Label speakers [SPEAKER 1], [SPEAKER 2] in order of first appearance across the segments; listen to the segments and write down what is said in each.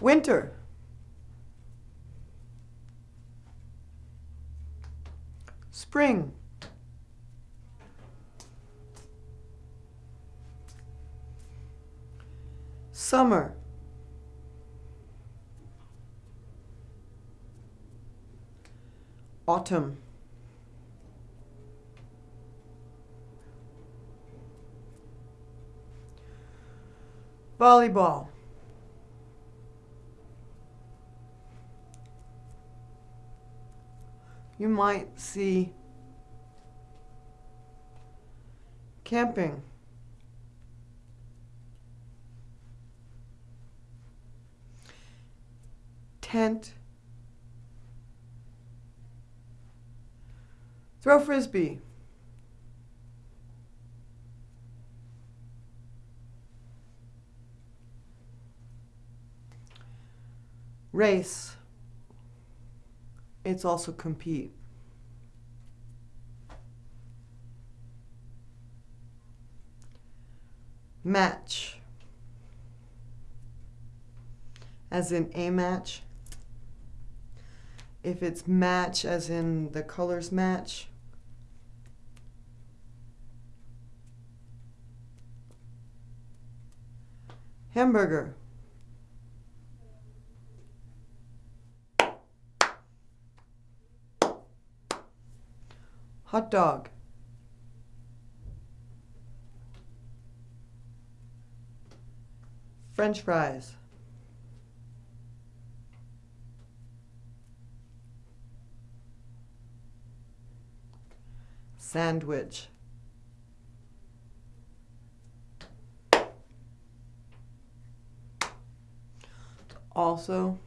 [SPEAKER 1] Winter. Spring. Summer. Autumn. Volleyball. You might see camping. Tent. Throw frisbee. Race. It's also compete. Match. As in a match. If it's match as in the colors match. Hamburger. Hot dog. French fries. Sandwich. Also,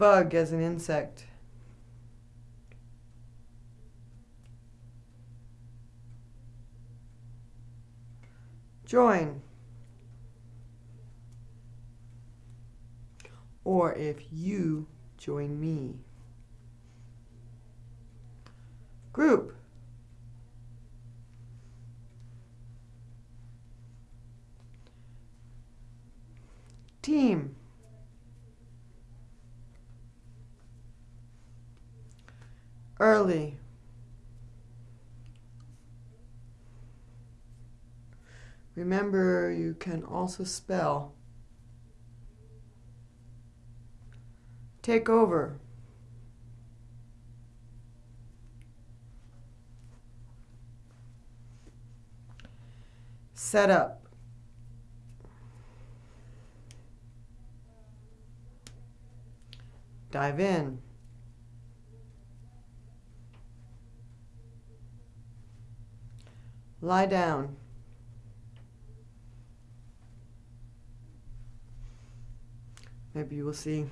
[SPEAKER 1] bug as an insect. Join. Or if you join me. Group. Team. Early. Remember, you can also spell. Take over. Set up. Dive in. Lie down. Maybe you will see.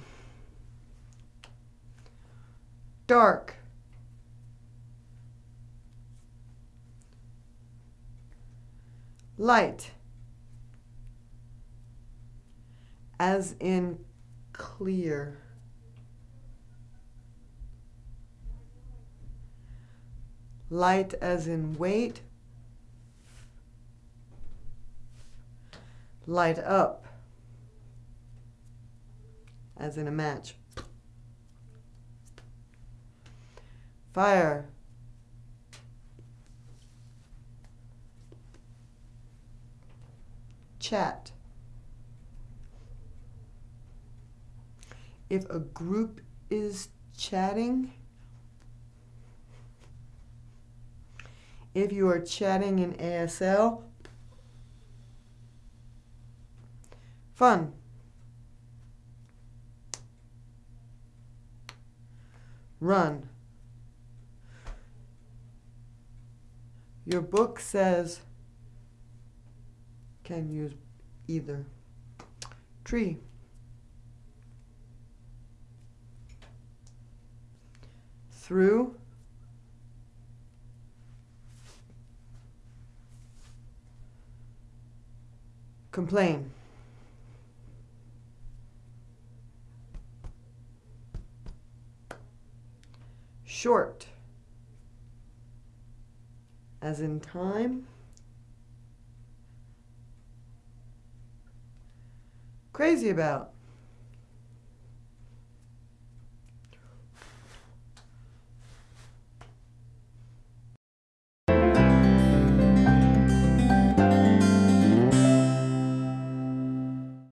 [SPEAKER 1] Dark. Light. As in clear. Light as in weight. Light up as in a match. Fire. Chat. If a group is chatting, if you are chatting in ASL, fun. run. Your book says can use either. Tree. Through. Complain. short, as in time, crazy about.